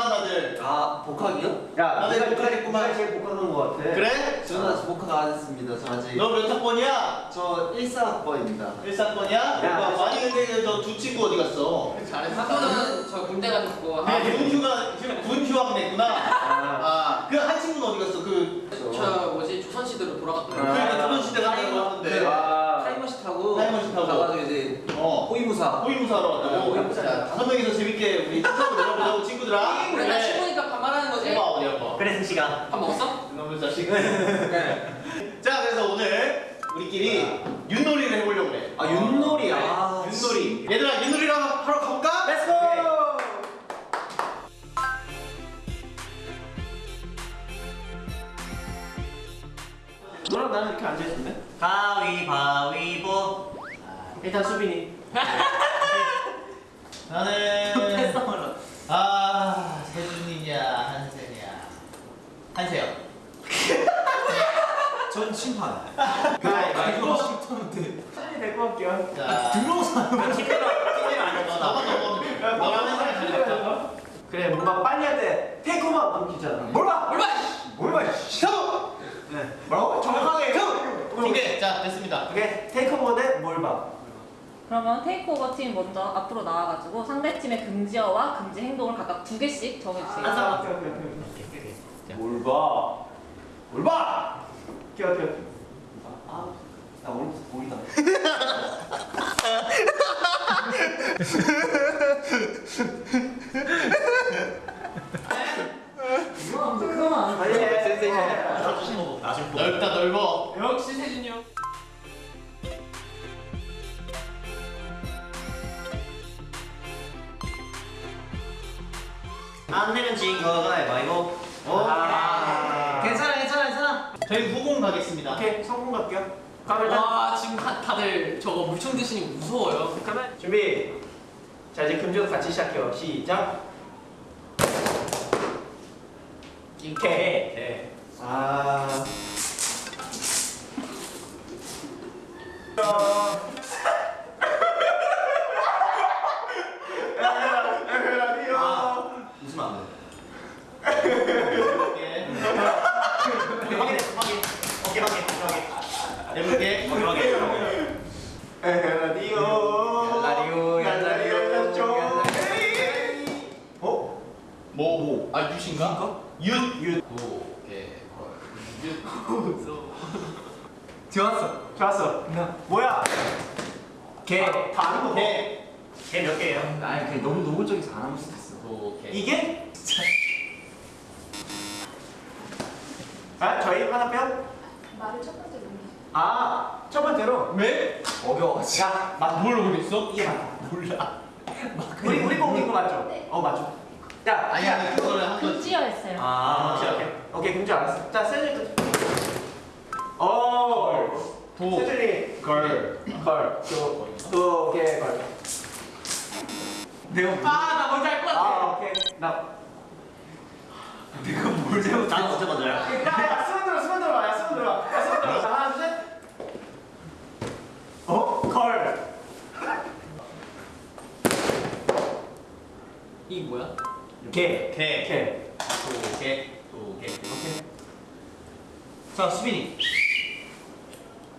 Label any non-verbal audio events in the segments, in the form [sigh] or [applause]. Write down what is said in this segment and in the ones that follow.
복학했구만 다들. 아 복학이요? 야, 나는 네가 복학했구만. 네가 제일 복학한 거 같아. 그래? 저는 아직 복학 안 했습니다. 저 아직 너 몇 학번이야? 저 1사학번입니다. 1사학번이야? 야, 아니 근데 저두 친구 어디 갔어? 한 분은 저 군대 가셨고 아, 군휴가 군 휴학 냈구나. 아, 아, 그한 친구는 어디 갔어? 그 저 뭐지 조선시대로 돌아갔더라고 어. 호위무사 호위무사로 왔다고. 네. 자, 다섯 명이서 재밌게 우리 축하고 내려보자고 친구들아. 우리 다 친구니까 반말하는 거지. 해봐 어디 한번. 그래 승식아. 밥 먹었어? 이놈의 자식. 네. 자, 그래서 오늘 우리끼리 윷놀이를 해보려고 그래. 아 윷놀이 네, 아 윷놀이. 얘들아 윷놀이를 하러 가볼까? Let's go. 너랑 나는 이렇게 앉아 있는데? 가위바위보. 일단 수빈이. 나는 아 세준이냐 한세냐 한세요. [laughs] 전 심판 가위바위보. 심판인데 수빈이 데리고 갈게요. 자, 들어오서 팀메로 팀메로 안 너, 했어. 너만 넘어가면 돼. 너만 잘했다. 그래 뭔가 빨리 할때 테이크만 넘기잖아. 뭘 봐? 얼마? 뭘 봐? 씨. 형! 네. 뭐라고? 정확하게. 오케이, 자 됐습니다. 오케이 테이크오버 대뭘 봐? 그러면 테이크오버 팀 먼저 앞으로 나와가지고 상대 팀의 금지어와 금지 행동을 각각 두 개씩 정해주세요. 아, 오케이 오케이 오케이. 뭘 봐? 뭘 봐? 오케이 오케이. 아, 나 오늘부터 보이다. 그거만 안 아, 예, 센세이션. 넓다 넓어. 역시 세준이 형. 안 내면 진거 가위바위보. 아. 괜찮아 괜찮아 괜찮아 저희 후공 가겠습니다. 오케이 성공 갈게요. 와 지금 다, 다들 저거 물총 드시니 무서워요. 그러면 준비. 자 이제 금지도 같이 시작해요. 시작. 이렇게. 네. 아. 아 웃으면 안돼 해볼게. 확인해, 확인. 오케이, 확인, 확인. 해볼게. 확인, 확인. 에라디오. 얄라리오, 얄라리오, 얄라리오. 얄라리오. 어? 뭐 뭐? 아 윷인가? 윷. 윷. 오케이. 윷. 좋았어 좋았어. 뭐야? 개. 다 아는 거. 개. 개 몇 개예요? 아니 그게 너무 노골적이서 안 하면 수도 있어 오케이. 이게? 아, 저희 하나 빼요? 말을 첫 번째 넘기죠. 아, 첫 번째로. 왜? 어려워 야, 맞, 뭘 모르겠어? 이게 맞다. 몰라. 우리, 우리 거 이거 맞죠? 네. 어, 맞죠. 야, 아니 아니 그거를 한 번. 금지어였어요. 아, 오케이, 오케이. 오케이, 금지 알았어. 자, 세준이 또. 오. 도. 세준이. 걸. 걸. 또, 또, 오케이, 걸. 내가 아 나 뭔지 알것 같아. 아, 오케이. 나. 내가 뭘 잘못 나 언제 먼저야? 야, 야, 수만 들어, 수만 들어, 야, 수만 들어, 야, 수만 들어. 자, 하나, 둘, 셋. 어, 걸. 이게 뭐야? 개, 개. 개. 도 개. 도 개. 오케이. 자 수빈이.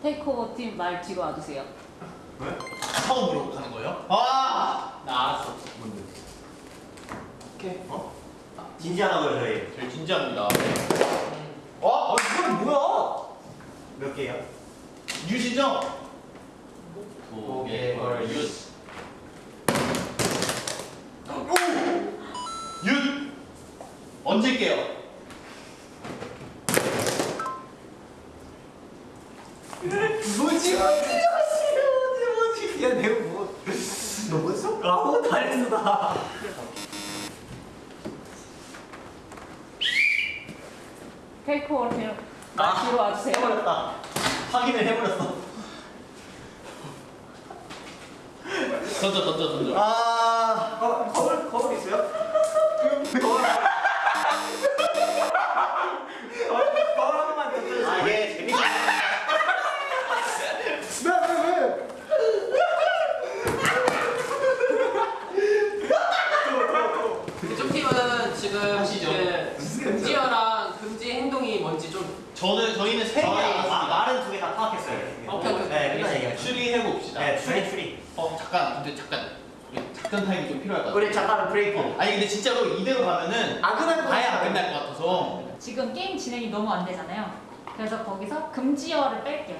테이크오버 팀 말 뒤로 와주세요. 왜? 처음으로 가는 거예요? 아. 나 알았어. 뭔데 오케이. 어? 진지하다고요, 저희. 저희 진지합니다. 어? 이건 뭐야 몇 개요? 윷이죠? 도, 개. 개, 걸. 걸. 윷. 윷. 얹을게요. 뭐지 뭐지 뭐지 야 내가 뭐 너 뭐였어? 아무 다 했어 나 테이크오버 팀말 뒤로 와주세요. 해버렸다. 확인을 해버렸어. 던져 던져 던져. 아, 거, 거울, 거울 있어요? 저는 저희는 세 개. 아, 말은 두 개 다 파악했어요. 오케이 오케이. 네, 일단 얘기해. 추리해 봅시다. 네, 추리 추리. 어 잠깐 근데 잠깐 작전 타임이 좀 필요할 것 같아. 우리 잠깐 브레이크. 아니 근데 진짜로 이대로 가면은 안 끝날 것 아예 안. 끝날 것 같아서. 지금 게임 진행이 너무 안 되잖아요. 그래서 거기서 금지어를 뺄게요.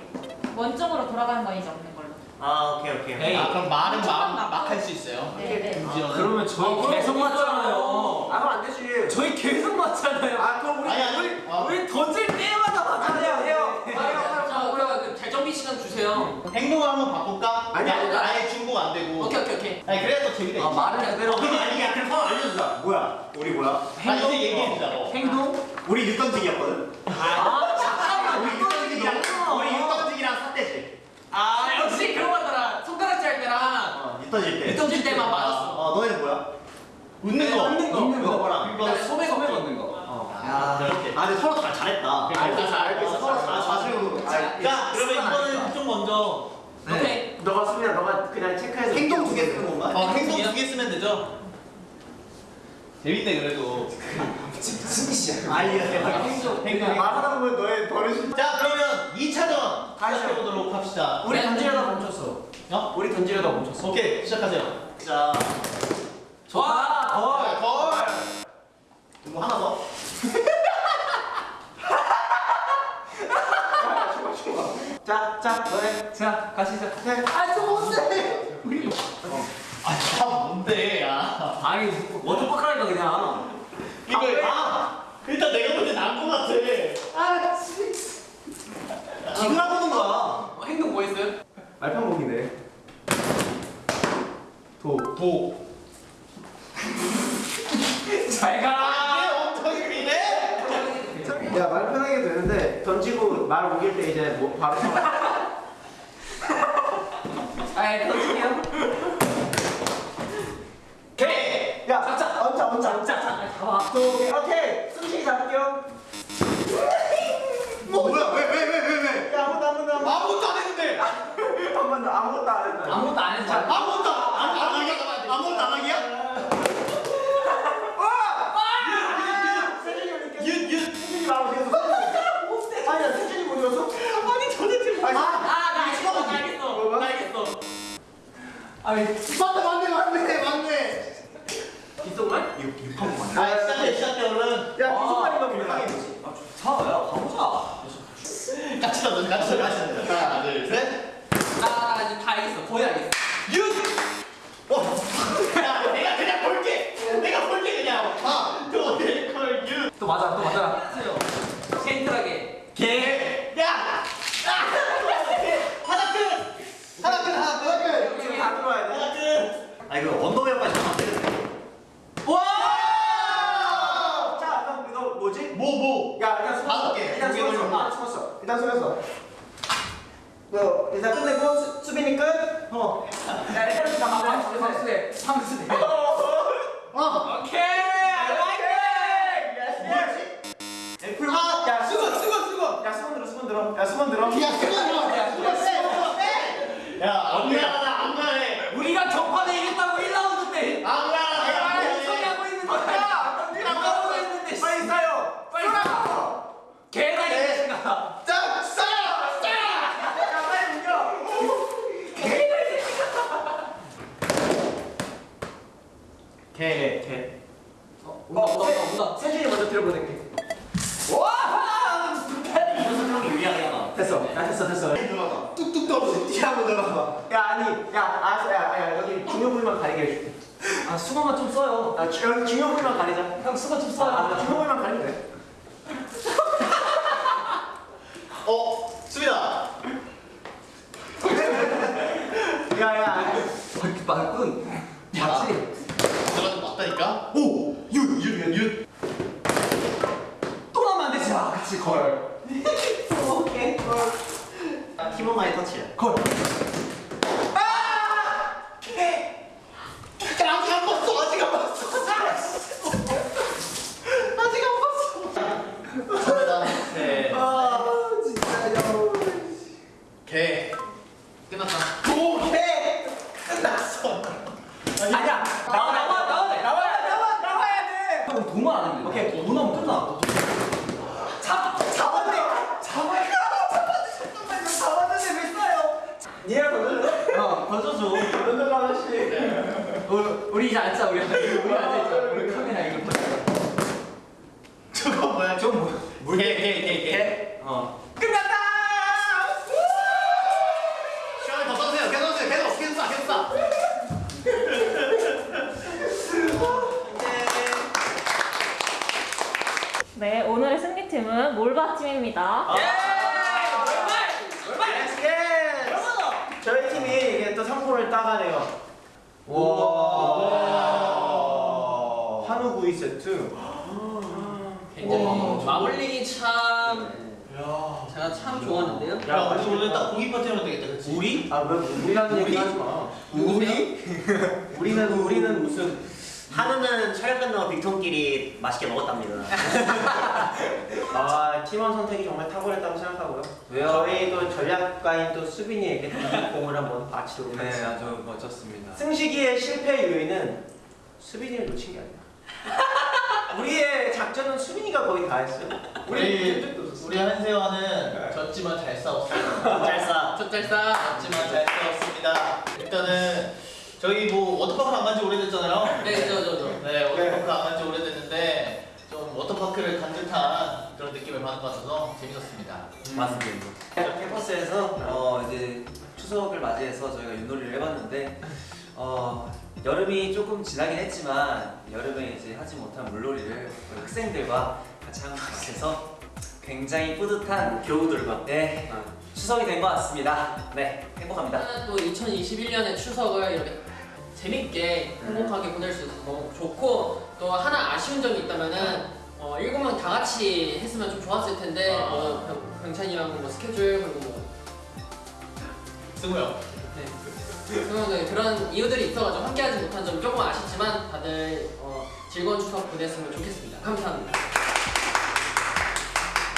원점으로 돌아가는 건 이제 없는 걸로. 아, 오케이 오케이. 에이. 아 그럼 말은 초반 막 맞고. 할수 있어요. 네, 네. 금지어는. 그러면 저희 아, 계속 맞잖아요. 아, 그럼 안 되지. 저희 계속 맞잖아요. 아, 그럼 아니 아니. 아, 우리 던질 때마다 맞아요. 해요. 자, 우리가 그 재정비 시간 주세요. 행동을 한번 바꿀까? 아니, 아니 아니, 아예 중복 안 되고. 오케이, 오케이, 오케이. 아니 그래야 또 재미가 아, 있지. 말을 그대로. 그럼 아니야. 그럼 상황 알려주자. 뭐야? 우리 뭐야? 아 이제 얘기해 주자. 어. 행동? 우리 육던지기였거든. 아, 잠깐만. 우리 육던지기랑 우리 육던지기랑 삿대지. 아, 역시 그런 거더라. 손가락질 할 때랑 어, 육던질 때. 던질 때만 맞았어. 어, 너희는 뭐야? 웃는 거. 웃는 거. 웃는 거 뭐랑? 그다음에 소매 소매 걷기. 걷는 거. 어. 아, 그렇게. 아, 근데 서로 다 잘했다. 알겠어, 알겠어. 서로 다 자주. 자 그러면 이거는 좀 먼저. 너가 수민아, 너가 그냥 체크해서 행동 두 개 쓰는 건가? 어 행동 두 개 쓰면 되죠. 재밌네 그래도. 아니야. 행동. 행동. 말하다 보면 너의 버릇이. 자 그러면 2차전 가시죠. 시작해 보도록 합시다. 우리 네. 던지려다 멈췄어. 어? 우리 던지려다 멈췄어. 오케이 시작하세요. 자, 와! 걸. 걸. 이거 하나 더. [laughs] 자, 자, 너네. 자, 가시죠. 아, 좀 뭔데? 아 참 뭔데 야. 아니, 뻑하니까 그냥. 이거 아, 일단 내가 볼때 나은 것 같아. 지금 하고 있는 거야. 어, 행동 뭐 했어요? 말평공이네. 도. 도. 잘 가. 아 엉덩이네. 야, 말 편하게 되는데 던지고 말 옮길 때 이제 뭐 바로 [laughs] 아, 던질게요. 개. 야, 자, 얹자, 얹자, 얹자. 잡아. 도, 오케이. 숨쉬기 잡을게요. 뭐 뭐야? 왜, 왜, 왜, 왜, 왜? 야, 아무도 아무도 아무도 아무것도 안 했는데. [laughs] 한 번 더 아무것도 안 했다. 아무것도 안 했어. 아무것도 안, 안, 안? 아무것도 안 하기야? 윤, 윤. 세준이 말 어디 갔어? 아니야, 세준이 못 읽었어? 아니, 도대체 아니, 아, 나 알겠어. 나 알겠어. 뭐가? 나 알겠어. 아니, 맞네, 맞네, 맞네, 맞네. 빗속말? 육, 육한 번. 아 시작해 시작해 얼른. 야, 비속말이가 아, 뭐야? 좋다. 야, 가보자. 같이 던져 같이 던져 같이 던져. 하나 둘 셋. 나, 나 이제 다 알겠어. 거의 알겠어. 윤. 어. 야 내가 그냥 볼게. 내가 볼게 그냥. 아. 도대컬 윤. 또 맞아, 또 맞아. 젠틀하게. 개. 야. 아. 하나 끝. 하나 끝 하나 끝. 지금 다 들어와야 돼. 하나 끝. 아, 이거 안 되겠네. 와. 자, 그럼 이거 뭐지? 뭐 뭐. 야, 숨었어. 다섯 개. 일단 숨었어. 뭐, 일단 끝내고 수, 수빈이 끝. 어. 야, 일단 나 방수대, 방수대. 방수대. 어. 오케이. 애플. 아. 야, 수건 수건 수건. 야, 수건 들어, 수건 들어. 야, 수건 들어. 야 수건 들어. 야 수건 세. 야 안미안하다 안미안해. 우리가 경판에 이겼다고 1라운드 때. 안미안하다 내가 안미안해. 소리하고 있는데. 안 가고 있는데. 씨. 빨리 싸요. 빨리 가. 개가 네. 이겼다. 자 싸. 싸. 야, 빨리 옮겨. 개, 개. 어, 온다, 온다, 온다, 온다. 세준이 먼저 들어보낼게. 와! 이거 설명이 유리하게 됐어. 야, 됐어, 됐어. 뚝뚝 떨어져. 한번 들어봐. 야, 아니, 야, 알았어, 야, 야, 여기 중요 부위만 가리게 해줄게. 아, 수건만 좀 써요. 아, 주- 여기 중요 부위만 가리자. 형, 수건 좀 아, 써요. 아, 중요 부위만 가리면 돼. [laughs] 어 수빈아. 야, 야. 이렇게 말꾼. 맞지? 내가 좀 맞다니까. 오. 윤윤윤 또 나면 안 되지. 아, 그치, 걸. 오케이. 팀원만의 터치야. 걸. 아직 안 봤어 아직 안 봤어. 아직 안 봤어. 갑니다. 네. 아, 진짜요. 개. 끝났다. 오개 끝났어. 아니야. 나와, 나와, 나와. 나와야, 나와, 나와야 돼. 형, 도마 안 했는데. 오케이, 도마 하면 끝나. 잡, 잡았네. 우리, 우리 저거 뭐야? 좀 뭐? 물. 개, 개, 개, 개. 어. 끝났다. 시간을 더 써주세요. 계속 써주세요. 계속, 계속 쏴, 계속 쏴. 네, 오늘의 승리팀은 몰바팀입니다. 예! 예! 저희 팀이 이게 또 상품을 따가네요. 와. 한우 구이 세트. 굉장히 마블링이 참 제가 참 좋았는데요. 야, 우리 오늘 딱 고기 파티 하면 되겠다, 그치? 우리? 아, 왜 우리라는 얘기 하지 마. 우리? [laughs] 우리는 우리는 무슨 한우는 촬영 끝나고 빅톤끼리 맛있게 먹었답니다. [laughs] 아 팀원 선택이 정말 탁월했다고 생각하고요. 왜요? 저희도 전략가인 또 수빈이에게 이 공을 한번 바치도록 네 하겠습니다. 아주 멋졌습니다. 승식이의 실패 요인은 수빈이를 놓친 게 아니야. 우리의 작전은 수빈이가 거의 다 했어요. 우리, 우리 한세화는 졌지만 잘 싸웠어요. 짤싸. 첫잘 싸. 졌지만 잘 싸웠습니다. 일단은 저희 뭐 워터파크 안 간 지 오래됐잖아요. 네, 저, 저, 저. 네, 워터파크 안간 지 오래됐는데 좀 워터파크를 간 듯한 그런 느낌을 받은 것 같아서 재밌었습니다. 맞습니다. 캠퍼스에서 어 이제 추석을 맞이해서 저희가 윷놀이를 해봤는데 어 여름이 조금 지나긴 했지만 여름에 이제 하지 못한 물놀이를 우리 학생들과 같이 한 것 같아서 굉장히 뿌듯한 교우들과. 네 추석이 된 것 같습니다. 네 행복합니다. 또 2021년의 추석을 이렇게 재밌게 행복하게 보낼 수 있어서 너무 좋고 또 하나 아쉬운 점이 있다면은 어, 일곱 명 다 같이 했으면 좀 좋았을 텐데 아. 뭐 병- 병찬이 형뭐 스케줄 그리고 뭐 승우 형. 네. 그런 그런 이유들이 있어가지고 함께하지 못한 점이 조금 어, 보냈으면 좋겠습니다. 감사합니다.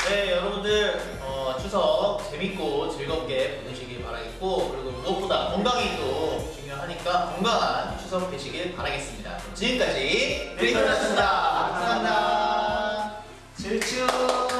네, 여러분들 어, 추석 재밌고 즐겁게 보내시길 바라겠고 그리고 무엇보다 건강이 또 중요하니까 건강한 추석 되시길 바라겠습니다. 지금까지 메리크리스마스입니다. 감사합니다. 질추.